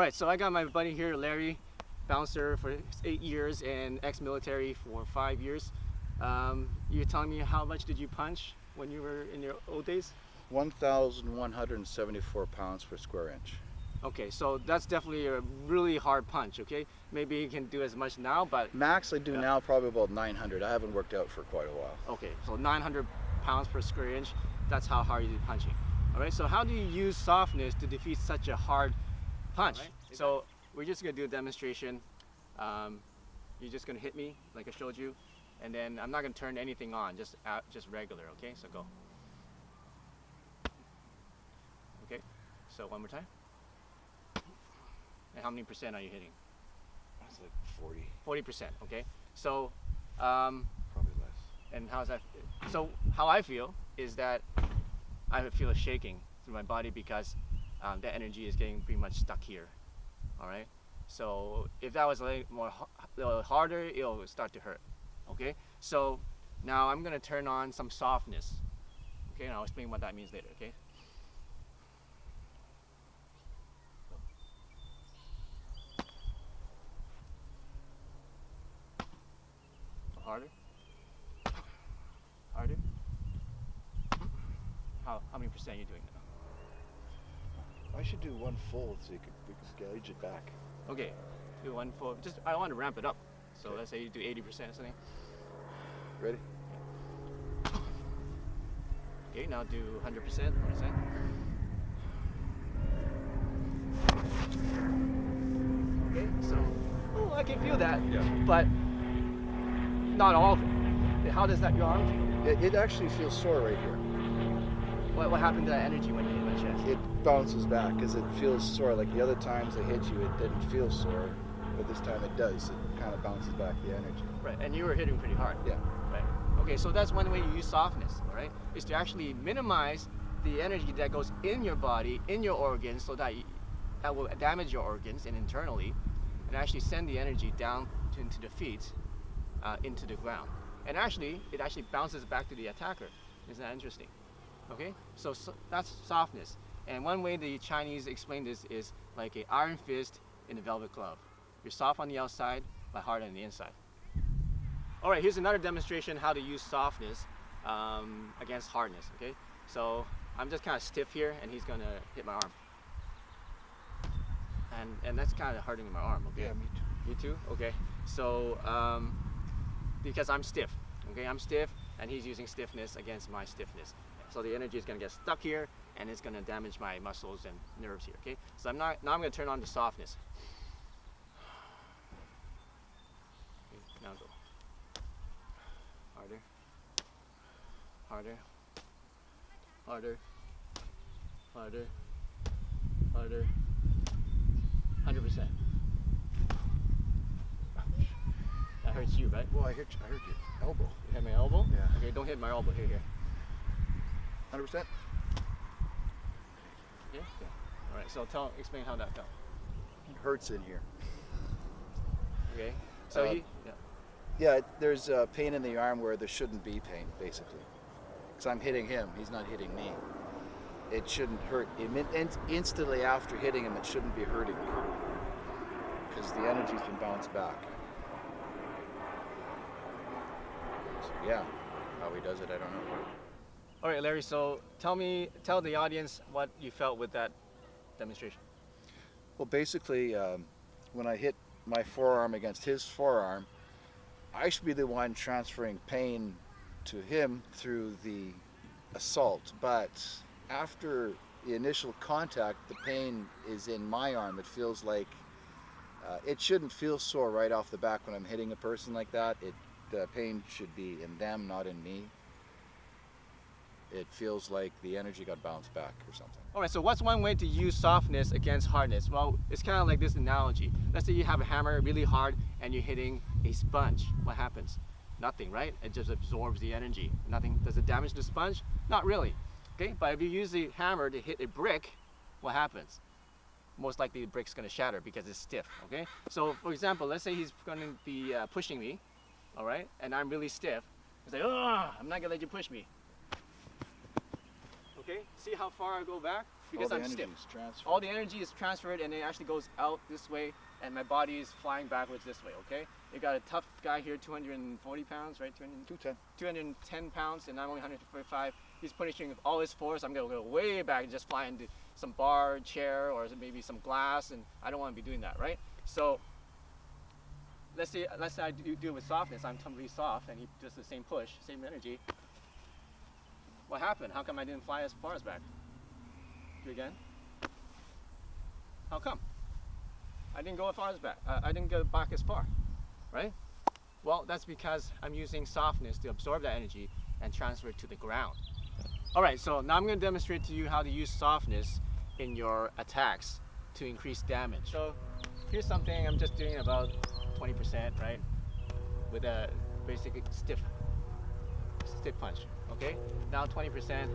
All right, so I got my buddy here, Larry, bouncer for eight years and ex-military for five years. Um, you're telling me how much did you punch when you were in your old days? 1,174 pounds per square inch. Okay, so that's definitely a really hard punch, okay? Maybe you can do as much now, but Max I do Yeah. now probably about 900. I haven't worked out for quite a while. okay, so 900 pounds per square inch, that's how hard you do punching. All right, so how do you use softness to defeat such a hard punch? Alright. So we're just gonna do a demonstration. Um, you're just gonna hit me like I showed you, and then I'm not gonna turn anything on, just uh, just regular, okay? So go. Okay, so one more time. And how many percent are you hitting? That's like 40, 40%, okay? So, um, probably less. and how's that? So how I feel is that I feel a shaking through my body because um, the energy is getting pretty much stuck here. All right. So if that was a little more a little harder, it'll start to hurt. Okay. So now I'm gonna turn on some softness. Okay, and I'll explain what that means later. Okay. Harder. Harder. How how many percent are you doing now? I should do one fold so you could, we could gauge it back. Okay, do one fold. Just I want to ramp it up. So Okay. let's say you do 80% or something. Ready? Okay, now do 100%. What is that? Okay, so oh, I can feel that, Yeah. but not all of it. How does that your arm feel? It, it actually feels sore right here. What, what happened to that energy when you hit my chest? It bounces back because it feels sore. Like the other times I hit you, it didn't feel sore, but this time it does. It kind of bounces back the energy. Right, and you were hitting pretty hard. Yeah. Right. Okay, so that's one way you use softness, all right? Is to actually minimize the energy that goes in your body, in your organs, so that you, that will damage your organs and internally, and actually send the energy down to, into the feet, uh, into the ground. And actually, it actually bounces back to the attacker. Isn't that interesting? Okay, so, so that's softness. And one way the Chinese explain this is like a iron fist in a velvet glove. You're soft on the outside, but hard on the inside. All right, here's another demonstration how to use softness um, against hardness, okay? So I'm just kind of stiff here and he's gonna hit my arm. And, and that's kind of hurting my arm, okay? Yeah, me too. You too? Okay. So, um, because I'm stiff, okay? I'm stiff and he's using stiffness against my stiffness. So the energy is gonna get stuck here and it's gonna damage my muscles and nerves here, okay? So I'm not, now I'm gonna turn on the softness. Now go. Harder. Harder. Harder. Harder. Harder. 100%. That hurts you, right? Well, I hit, I hurt your elbow. You hit my elbow? Yeah. Okay, don't hit my elbow. Here, here. 100%? Yeah? Yeah. All right, so tell, explain how that felt. It hurts in here. Okay? So Uh, you, yeah. Yeah, there's uh, pain in the arm where there shouldn't be pain, basically. Because I'm hitting him, he's not hitting me. It shouldn't hurt. In- instantly after hitting him, it shouldn't be hurting me. Because the energy's been bounced back. So, yeah, how he does it, I don't know. All right, Larry, so tell me, tell the audience what you felt with that demonstration. Well, basically, um, when I hit my forearm against his forearm, I should be the one transferring pain to him through the assault. But after the initial contact, the pain is in my arm. It feels like uh, it shouldn't feel sore right off the back when I'm hitting a person like that. It the pain should be in them, not in me. It feels like the energy got bounced back or something. All right, so what's one way to use softness against hardness? Well, it's kind of like this analogy. Let's say you have a hammer really hard and you're hitting a sponge. What happens? Nothing, right? It just absorbs the energy. Nothing. Does it damage the sponge? Not really. Okay, but if you use the hammer to hit a brick, what happens? Most likely the brick's gonna shatter because it's stiff, okay? So for example, let's say he's gonna be uh, pushing me, all right? And I'm really stiff. He's like, oh, I'm not gonna let you push me. Okay? Okay, see how far I go back? Because I'm stiff. All the energy is transferred and it actually goes out this way and my body is flying backwards this way, okay? You got a tough guy here, 240 pounds, right? 200, 210. 210 pounds and I'm only 145. He's punishing with all his force. I'm gonna go way back and just fly into some bar, chair, or maybe some glass and I don't wanna be doing that, right? So let's say, let's say I do, do it with softness. I'm totally soft and he does the same push, same energy. What happened? How come I didn't fly as far as back? Do again. How come? I didn't go as far as back. Uh, I didn't go back as far, right? Well, that's because I'm using softness to absorb that energy and transfer it to the ground. All right, so now I'm going to demonstrate to you how to use softness in your attacks to increase damage. So here's something I'm just doing about 20%, right? With a basic stiff, stiff punch, okay? Now 20%.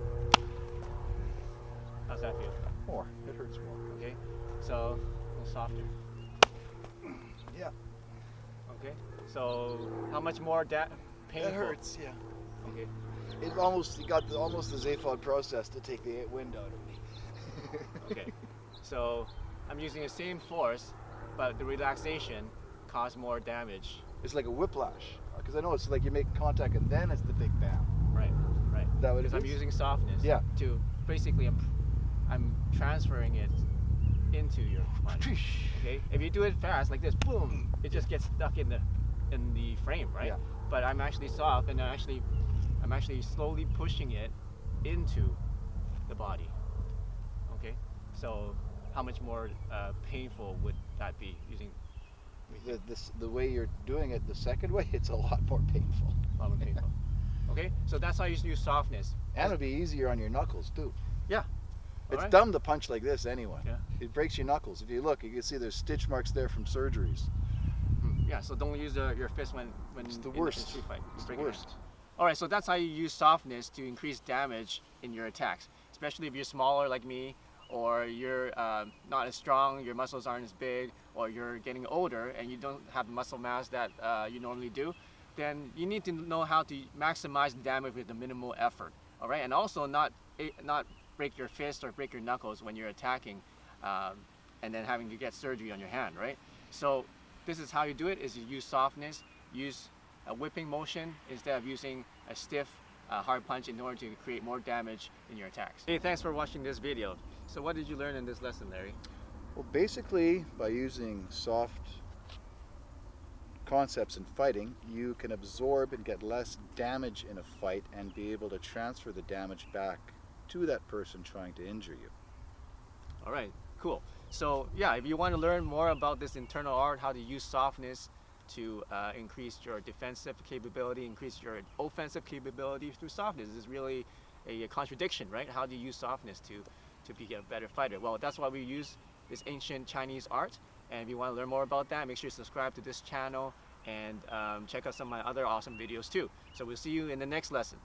How's that feel? More. It hurts more. Okay, so a little softer. Yeah. Okay, so how much more that painful? It hurts. Yeah. Okay, It almost got the, almost the xiphoid process to take the wind out of me. okay. so I'm using the same force, but the relaxation caused more damage. It's like a whiplash because I know it's like you make contact and then it's the big bam. Right, right. Is that what Because I'm using softness. Yeah. To basically, I'm, I'm transferring it into your punch. Okay. If you do it fast like this, boom, it just gets stuck in the in the frame, right? Yeah. But I'm actually soft, and I'm actually, I'm actually slowly pushing it into the body. Okay. So how much more uh, painful would that be using? The, this, the way you're doing it, the second way, it's a lot more painful. A lot more painful. okay. So that's how you use softness. And it'll be easier on your knuckles too. Yeah. It's Alright. dumb to punch like this anyway. Yeah. It breaks your knuckles. If you look, you can see there's stitch marks there from surgeries. Hmm, Yeah. So don't use uh, your fist when when It's the in- in worst. street fight. It's the Break your hand. worst. All right, so that's how you use softness to increase damage in your attacks, especially if you're smaller like me, or you're uh, not as strong, your muscles aren't as big, or you're getting older and you don't have the muscle mass that uh, you normally do. Then you need to know how to maximize the damage with the minimal effort. All right, and also not eh, not break your fist or break your knuckles when you're attacking, um, and then having to get surgery on your hand. Right. So this is how you do it: is you use softness, use a whipping motion instead of using a stiff uh, hard punch in order to create more damage in your attacks. Hey, thanks for watching this video. So what did you learn in this lesson, Larry? Well, basically, by using soft concepts in fighting, you can absorb and get less damage in a fight and be able to transfer the damage back to that person trying to injure you. All right, cool. So yeah, if you want to learn more about this internal art, how to use softness to uh, increase your defensive capability, increase your offensive capability through softness, this is really a, a contradiction, right? How do you use softness to, to be a better fighter? Well, that's why we use this ancient Chinese art. And if you want to learn more about that, make sure you subscribe to this channel and um, check out some of my other awesome videos too. So we'll see you in the next lesson.